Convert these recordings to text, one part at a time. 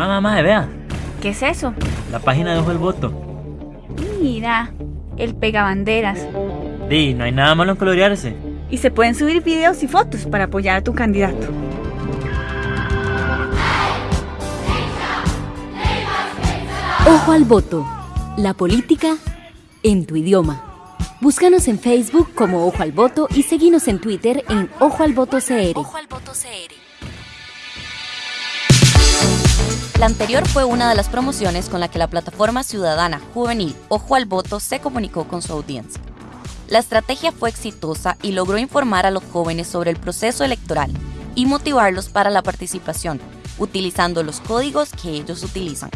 Mamá, mamá, vea. ¿Qué es eso? La página de Ojo al Voto. Mira, el pegabanderas. Di, no hay nada malo en colorearse. Y se pueden subir videos y fotos para apoyar a tu candidato. Ojo al voto. La política en tu idioma. Búscanos en Facebook como Ojo al Voto y seguinos en Twitter en Ojo al Voto CR. Ojo al Voto CR. La anterior fue una de las promociones con la que la plataforma ciudadana juvenil Ojo al Voto se comunicó con su audiencia. La estrategia fue exitosa y logró informar a los jóvenes sobre el proceso electoral y motivarlos para la participación, utilizando los códigos que ellos utilizan.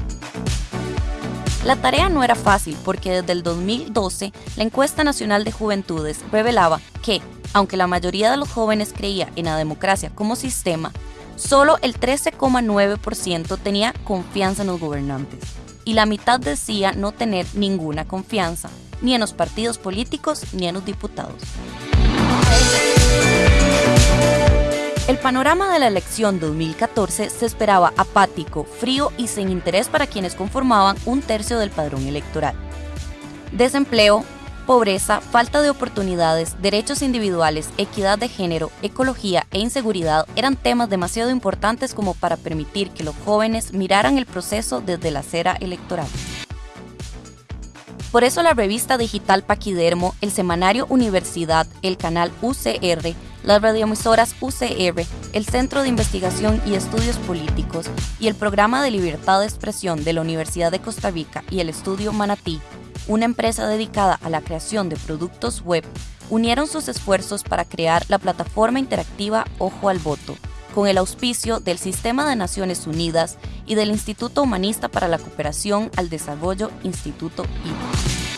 La tarea no era fácil porque desde el 2012 la encuesta nacional de juventudes revelaba que, aunque la mayoría de los jóvenes creía en la democracia como sistema, solo el 13,9% tenía confianza en los gobernantes y la mitad decía no tener ninguna confianza, ni en los partidos políticos ni en los diputados. El panorama de la elección 2014 se esperaba apático, frío y sin interés para quienes conformaban un tercio del padrón electoral. Desempleo, pobreza, falta de oportunidades, derechos individuales, equidad de género, ecología e inseguridad eran temas demasiado importantes como para permitir que los jóvenes miraran el proceso desde la acera electoral. Por eso la revista digital Paquidermo, el semanario Universidad, el canal UCR, las radioemisoras UCR, el Centro de Investigación y Estudios Políticos y el Programa de Libertad de Expresión de la Universidad de Costa Rica y el Estudio Manatí, una empresa dedicada a la creación de productos web, unieron sus esfuerzos para crear la plataforma interactiva Ojo al Voto, con el auspicio del Sistema de Naciones Unidas y del Instituto Humanista para la Cooperación al Desarrollo, Instituto IVA.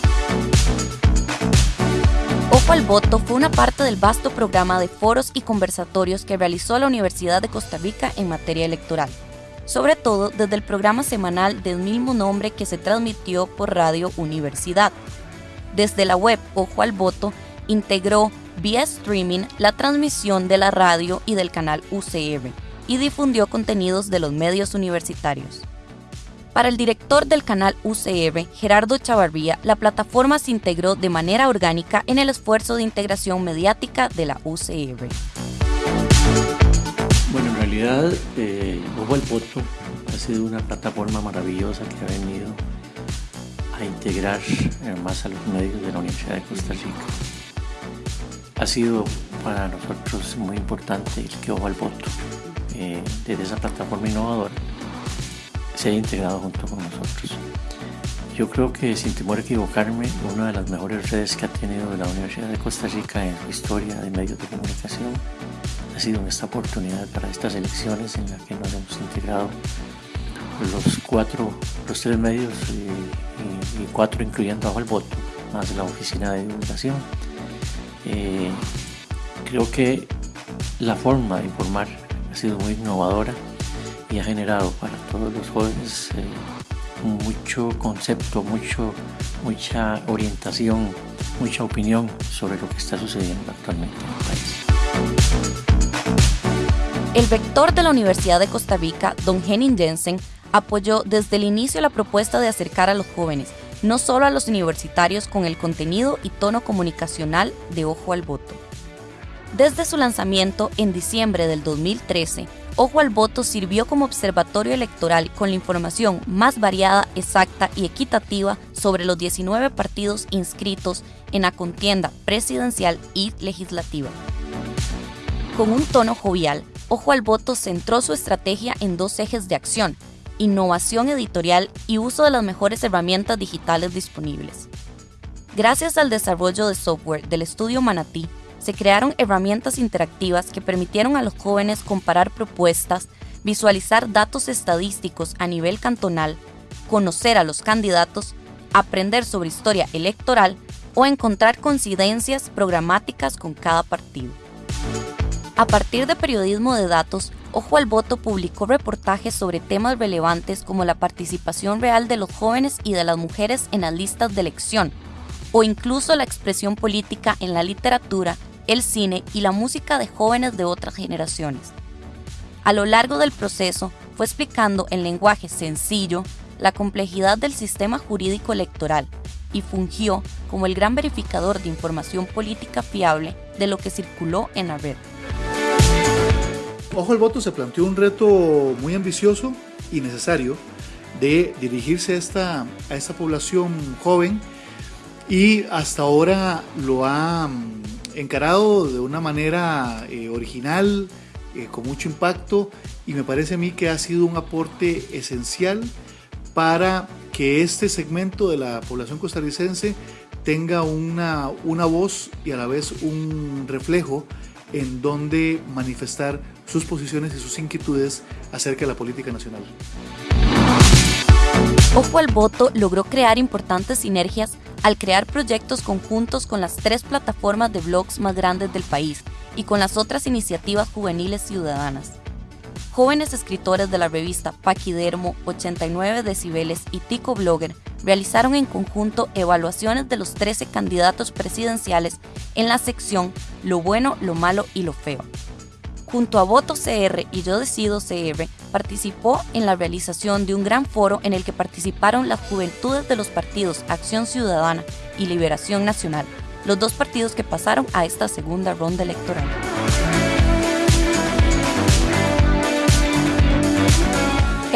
Ojo al Voto fue una parte del vasto programa de foros y conversatorios que realizó la Universidad de Costa Rica en materia electoral, sobre todo desde el programa semanal del mismo nombre que se transmitió por Radio Universidad. Desde la web Ojo al Voto integró vía streaming la transmisión de la radio y del canal UCR y difundió contenidos de los medios universitarios. Para el director del canal UCR, Gerardo Chavarría, la plataforma se integró de manera orgánica en el esfuerzo de integración mediática de la UCR. Realidad, eh, Ojo al Voto ha sido una plataforma maravillosa que ha venido a integrar eh, más a los medios de la Universidad de Costa Rica. Ha sido para nosotros muy importante el que Ojo al Voto, eh, desde esa plataforma innovadora, se haya integrado junto con nosotros. Yo creo que sin temor a equivocarme, una de las mejores redes que ha tenido la Universidad de Costa Rica en su historia de medios de comunicación ha sido en esta oportunidad para estas elecciones en las que nos hemos integrado los cuatro, los tres medios y, cuatro incluyendo bajo el voto, más la oficina de divulgación. Eh, creo que la forma de informar ha sido muy innovadora y ha generado para todos los jóvenes eh, mucho concepto, mucho, mucha orientación, mucha opinión sobre lo que está sucediendo actualmente en el país. El rector de la Universidad de Costa Rica, don Henning Jensen, apoyó desde el inicio la propuesta de acercar a los jóvenes, no solo a los universitarios, con el contenido y tono comunicacional de Ojo al Voto. Desde su lanzamiento en diciembre del 2013, Ojo al Voto sirvió como observatorio electoral con la información más variada, exacta y equitativa sobre los 19 partidos inscritos en la contienda presidencial y legislativa. Con un tono jovial, Ojo al Voto centró su estrategia en dos ejes de acción, innovación editorial y uso de las mejores herramientas digitales disponibles. Gracias al desarrollo de software del estudio Manatí, se crearon herramientas interactivas que permitieron a los jóvenes comparar propuestas, visualizar datos estadísticos a nivel cantonal, conocer a los candidatos, aprender sobre historia electoral o encontrar coincidencias programáticas con cada partido. A partir de periodismo de datos, Ojo al Voto publicó reportajes sobre temas relevantes como la participación real de los jóvenes y de las mujeres en las listas de elección, o incluso la expresión política en la literatura el cine y la música de jóvenes de otras generaciones. A lo largo del proceso, fue explicando en lenguaje sencillo la complejidad del sistema jurídico electoral y fungió como el gran verificador de información política fiable de lo que circuló en la red. Ojo al voto se planteó un reto muy ambicioso y necesario de dirigirse a esta, a población joven y hasta ahora lo ha mm, encarado de una manera eh, original, eh, con mucho impacto y me parece a mí que ha sido un aporte esencial para que este segmento de la población costarricense tenga una, una voz y a la vez un reflejo en donde manifestar sus posiciones y sus inquietudes acerca de la política nacional. Ojo al Voto logró crear importantes sinergias al crear proyectos conjuntos con las tres plataformas de blogs más grandes del país y con las otras iniciativas juveniles ciudadanas. Jóvenes escritores de la revista Paquidermo, 89 Decibeles y Tico Blogger realizaron en conjunto evaluaciones de los 13 candidatos presidenciales en la sección Lo bueno, lo malo y lo feo. Junto a Voto CR y Yo Decido CR, participó en la realización de un gran foro en el que participaron las juventudes de los partidos Acción Ciudadana y Liberación Nacional, los dos partidos que pasaron a esta segunda ronda electoral.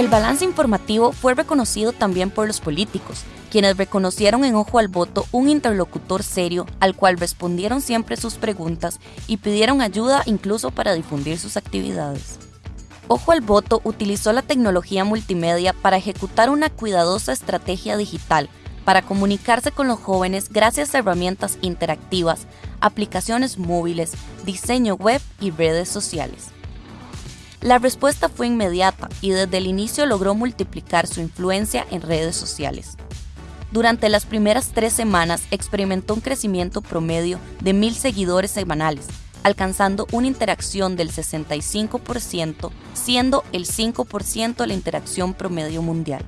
El balance informativo fue reconocido también por los políticos, quienes reconocieron en Ojo al Voto un interlocutor serio al cual respondieron siempre sus preguntas y pidieron ayuda incluso para difundir sus actividades. Ojo al Voto utilizó la tecnología multimedia para ejecutar una cuidadosa estrategia digital para comunicarse con los jóvenes gracias a herramientas interactivas, aplicaciones móviles, diseño web y redes sociales. La respuesta fue inmediata y desde el inicio logró multiplicar su influencia en redes sociales. Durante las primeras tres semanas experimentó un crecimiento promedio de mil seguidores semanales, alcanzando una interacción del 65%, siendo el 5% la interacción promedio mundial.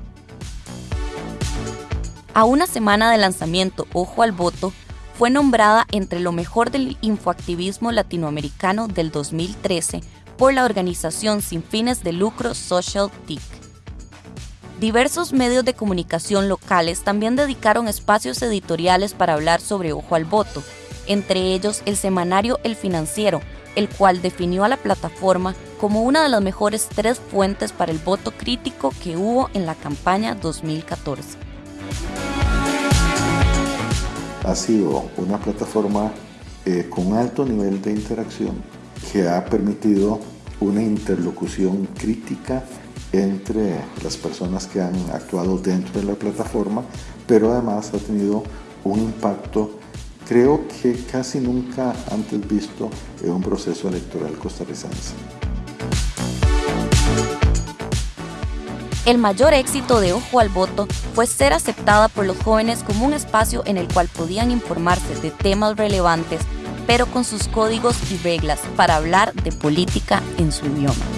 A una semana de lanzamiento, Ojo al Voto fue nombrada entre lo mejor del infoactivismo latinoamericano del 2013 por la organización sin fines de lucro Social TIC. Diversos medios de comunicación locales también dedicaron espacios editoriales para hablar sobre Ojo al Voto, entre ellos el semanario El Financiero, el cual definió a la plataforma como una de las mejores tres fuentes para el voto crítico que hubo en la campaña 2014. Ha sido una plataforma eh, con alto nivel de interacción que ha permitido una interlocución crítica entre las personas que han actuado dentro de la plataforma, pero además ha tenido un impacto, creo que casi nunca antes visto en un proceso electoral costarricense. El mayor éxito de Ojo al Voto fue ser aceptada por los jóvenes como un espacio en el cual podían informarse de temas relevantes pero con sus códigos y reglas para hablar de política en su idioma.